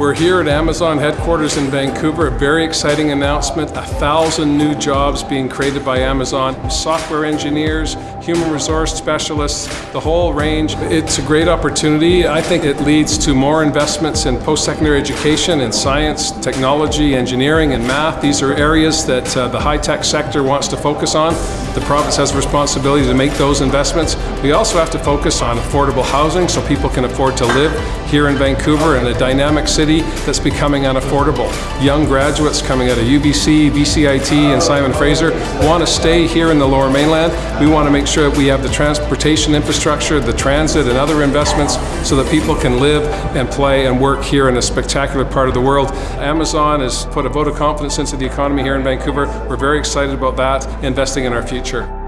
We're here at Amazon headquarters in Vancouver. A very exciting announcement. A thousand new jobs being created by Amazon. Software engineers, human resource specialists, the whole range. It's a great opportunity. I think it leads to more investments in post-secondary education in science, technology, engineering, and math. These are areas that uh, the high-tech sector wants to focus on. The province has a responsibility to make those investments. We also have to focus on affordable housing so people can afford to live here in Vancouver in a dynamic city city that's becoming unaffordable. Young graduates coming out of UBC, BCIT, and Simon Fraser want to stay here in the Lower Mainland. We want to make sure that we have the transportation infrastructure, the transit, and other investments so that people can live and play and work here in a spectacular part of the world. Amazon has put a vote of confidence into the economy here in Vancouver. We're very excited about that, investing in our future.